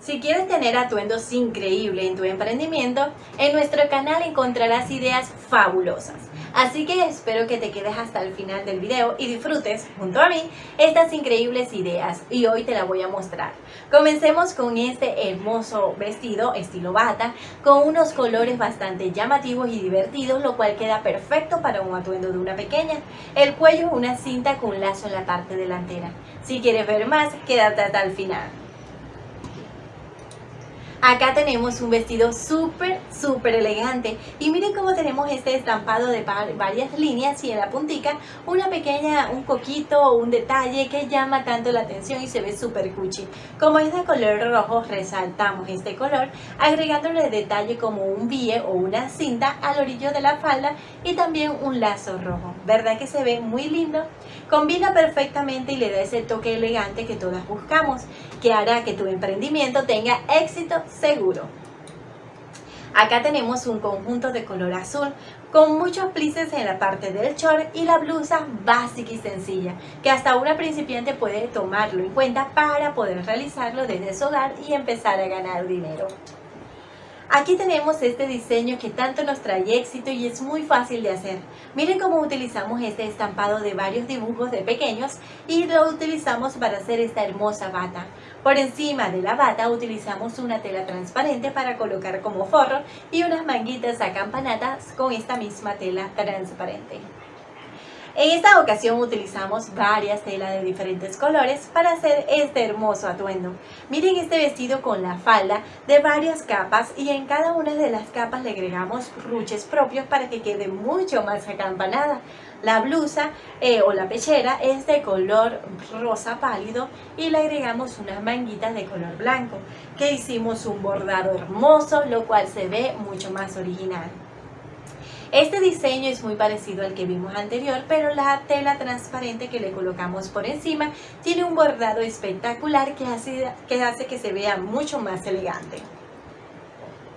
Si quieres tener atuendos increíbles en tu emprendimiento, en nuestro canal encontrarás ideas fabulosas. Así que espero que te quedes hasta el final del video y disfrutes, junto a mí, estas increíbles ideas y hoy te las voy a mostrar. Comencemos con este hermoso vestido estilo bata con unos colores bastante llamativos y divertidos, lo cual queda perfecto para un atuendo de una pequeña. El cuello una cinta con lazo en la parte delantera. Si quieres ver más, quédate hasta el final. Acá tenemos un vestido súper, súper elegante. Y miren cómo tenemos este estampado de varias líneas y en la puntica una pequeña, un coquito, un detalle que llama tanto la atención y se ve súper cuchi. Como es de color rojo, resaltamos este color agregándole detalle como un bie o una cinta al orillo de la falda y también un lazo rojo. ¿Verdad que se ve muy lindo? Combina perfectamente y le da ese toque elegante que todas buscamos, que hará que tu emprendimiento tenga éxito seguro. Acá tenemos un conjunto de color azul con muchos plices en la parte del short y la blusa básica y sencilla que hasta una principiante puede tomarlo en cuenta para poder realizarlo desde su hogar y empezar a ganar dinero. Aquí tenemos este diseño que tanto nos trae éxito y es muy fácil de hacer. Miren cómo utilizamos este estampado de varios dibujos de pequeños y lo utilizamos para hacer esta hermosa bata. Por encima de la bata utilizamos una tela transparente para colocar como forro y unas manguitas acampanadas con esta misma tela transparente. En esta ocasión utilizamos varias telas de diferentes colores para hacer este hermoso atuendo. Miren este vestido con la falda de varias capas y en cada una de las capas le agregamos ruches propios para que quede mucho más acampanada. La blusa eh, o la pechera es de color rosa pálido y le agregamos unas manguitas de color blanco que hicimos un bordado hermoso lo cual se ve mucho más original. Este diseño es muy parecido al que vimos anterior, pero la tela transparente que le colocamos por encima tiene un bordado espectacular que hace que, se vea mucho más elegante.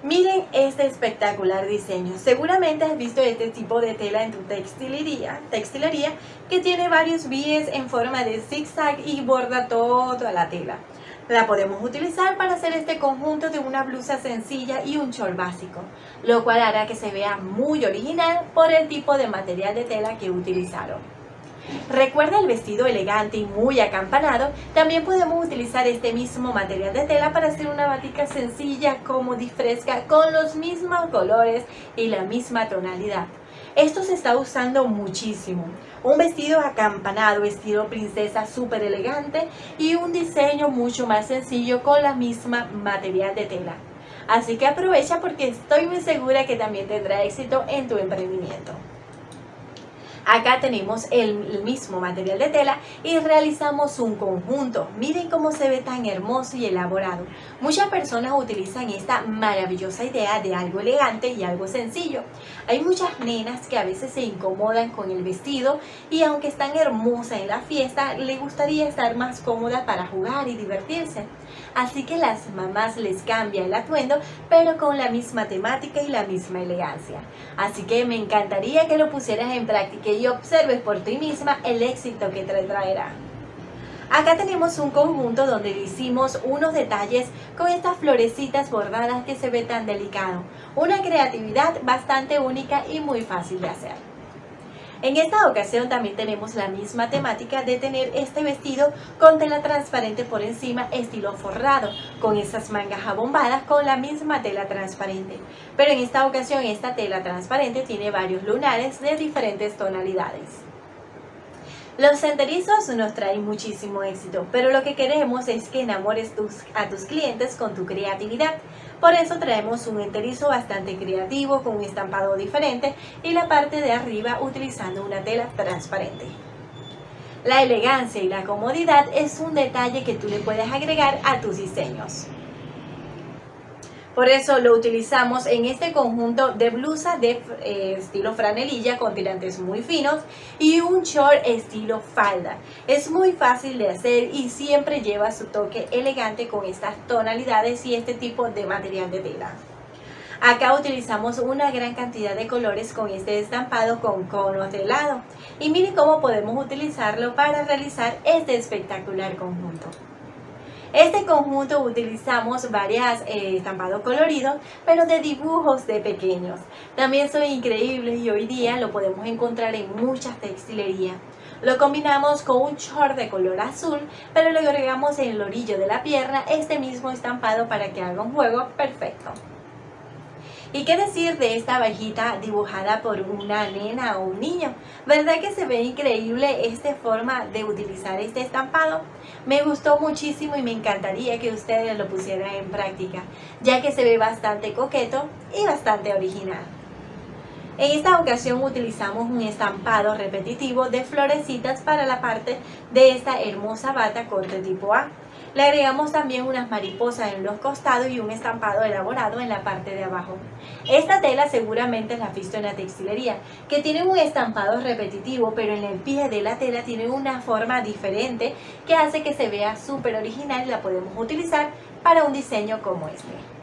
Miren este espectacular diseño. Seguramente has visto este tipo de tela en tu textilería, textilería que tiene varios bies en forma de zigzag y borda toda la tela. La podemos utilizar para hacer este conjunto de una blusa sencilla y un short básico, lo cual hará que se vea muy original por el tipo de material de tela que utilizaron. Recuerda el vestido elegante y muy acampanado, también podemos utilizar este mismo material de tela para hacer una batica sencilla, cómoda y fresca con los mismos colores y la misma tonalidad. Esto se está usando muchísimo. Un vestido acampanado, estilo princesa, súper elegante y un diseño mucho más sencillo con la misma material de tela. Así que aprovecha porque estoy muy segura que también tendrá éxito en tu emprendimiento. Acá tenemos el, mismo material de tela y realizamos un conjunto. Miren cómo se ve tan hermoso y elaborado. Muchas personas utilizan esta maravillosa idea de algo elegante y algo sencillo. Hay muchas nenas que a veces se incomodan con el vestido y aunque están hermosas en la fiesta, le gustaría estar más cómoda para jugar y divertirse. Así que las mamás les cambia el atuendo, pero con la misma temática y la misma elegancia. Así que me encantaría que lo pusieras en práctica y observes por ti misma el éxito que te traerá. Acá tenemos un conjunto donde hicimos unos detalles con estas florecitas bordadas que se ve tan delicado. Una creatividad bastante única y muy fácil de hacer. En esta ocasión también tenemos la misma temática de tener este vestido con tela transparente por encima estilo forrado, con esas mangas abombadas con la misma tela transparente. Pero en esta ocasión esta tela transparente tiene varios lunares de diferentes tonalidades. Los senderizos nos traen muchísimo éxito, pero lo que queremos es que enamores a tus clientes con tu creatividad. Por eso traemos un enterizo bastante creativo con un estampado diferente y la parte de arriba utilizando una tela transparente. La elegancia y la comodidad es un detalle que tú le puedes agregar a tus diseños. Por eso lo utilizamos en este conjunto de blusa de eh, estilo franelilla con tirantes muy finos y un short estilo falda. Es muy fácil de hacer y siempre lleva su toque elegante con estas tonalidades y este tipo de material de tela. Acá utilizamos una gran cantidad de colores con este estampado con conos de helado. Y miren cómo podemos utilizarlo para realizar este espectacular conjunto. Este conjunto utilizamos varias eh, estampados coloridos, pero de dibujos de pequeños. También son increíbles y hoy día lo podemos encontrar en muchas textilerías. Lo combinamos con un short de color azul, pero le agregamos en el orillo de la pierna este mismo estampado para que haga un juego perfecto. ¿Y qué decir de esta abejita dibujada por una nena o un niño? ¿Verdad que se ve increíble esta forma de utilizar este estampado? Me gustó muchísimo y me encantaría que ustedes lo pusieran en práctica, ya que se ve bastante coqueto y bastante original. En esta ocasión utilizamos un estampado repetitivo de florecitas para la parte de esta hermosa bata corte tipo A. Le agregamos también unas mariposas en los costados y un estampado elaborado en la parte de abajo. Esta tela seguramente la has visto en la textilería, que tiene un estampado repetitivo, pero en el pie de la tela tiene una forma diferente que hace que se vea súper original y la podemos utilizar para un diseño como este.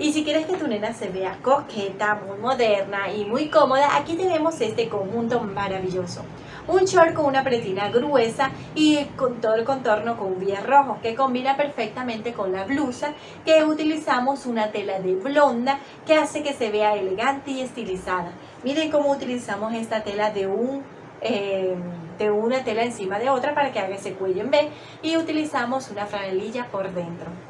Y si quieres que tu nena se vea coqueta, muy moderna y muy cómoda, aquí tenemos este conjunto maravilloso. Un short con una pretina gruesa y con todo el contorno con biel rojo que combina perfectamente con la blusa que utilizamos una tela de blonda que hace que se vea elegante y estilizada. Miren cómo utilizamos esta tela de un eh, de una tela encima de otra para que haga ese cuello en B y utilizamos una franelilla por dentro.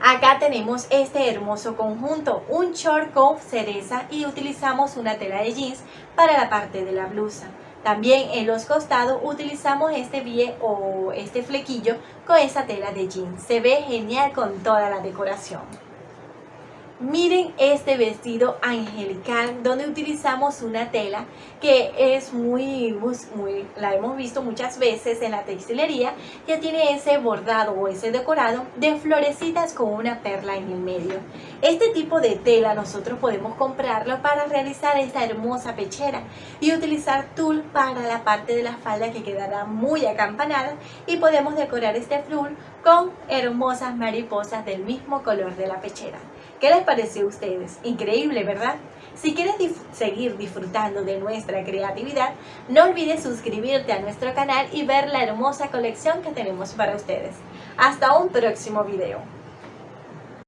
Acá tenemos este hermoso conjunto, un short con cereza y utilizamos una tela de jeans para la parte de la blusa. También en los costados utilizamos este bie o este flequillo con esa tela de jeans. Se ve genial con toda la decoración. Miren este vestido angelical donde utilizamos una tela que es muy, muy, la hemos visto muchas veces en la textilería que tiene ese bordado o ese decorado de florecitas con una perla en el medio. Este tipo de tela nosotros podemos comprarlo para realizar esta hermosa pechera y utilizar tul para la parte de la falda que quedará muy acampanada y podemos decorar este flor con hermosas mariposas del mismo color de la pechera. ¿Qué les pareció a ustedes? Increíble, ¿verdad? Si quieres seguir disfrutando de nuestra creatividad, no olvides suscribirte a nuestro canal y ver la hermosa colección que tenemos para ustedes. Hasta un próximo video.